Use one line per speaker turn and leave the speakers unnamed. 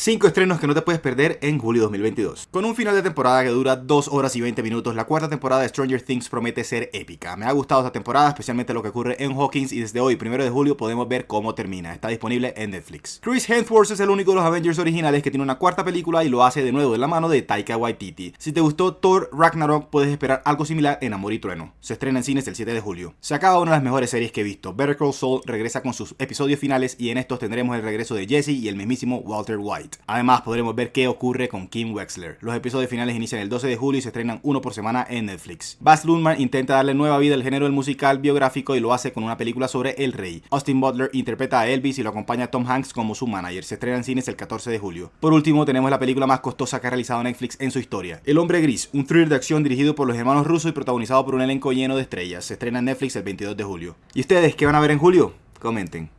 5 estrenos que no te puedes perder en julio 2022. Con un final de temporada que dura 2 horas y 20 minutos, la cuarta temporada de Stranger Things promete ser épica. Me ha gustado esta temporada, especialmente lo que ocurre en Hawkins y desde hoy, 1 de julio, podemos ver cómo termina. Está disponible en Netflix. Chris Hemsworth es el único de los Avengers originales que tiene una cuarta película y lo hace de nuevo de la mano de Taika Waititi. Si te gustó Thor Ragnarok, puedes esperar algo similar en Amor y Trueno. Se estrena en cines el 7 de julio. Se acaba una de las mejores series que he visto. Better Call Saul regresa con sus episodios finales y en estos tendremos el regreso de Jesse y el mismísimo Walter White. Además, podremos ver qué ocurre con Kim Wexler. Los episodios finales inician el 12 de julio y se estrenan uno por semana en Netflix. Baz Luhrmann intenta darle nueva vida al género del musical biográfico y lo hace con una película sobre el rey. Austin Butler interpreta a Elvis y lo acompaña Tom Hanks como su manager. Se estrena en cines el 14 de julio. Por último, tenemos la película más costosa que ha realizado Netflix en su historia. El Hombre Gris, un thriller de acción dirigido por los hermanos rusos y protagonizado por un elenco lleno de estrellas. Se estrena en Netflix el 22 de julio. ¿Y ustedes qué van a ver en julio? Comenten.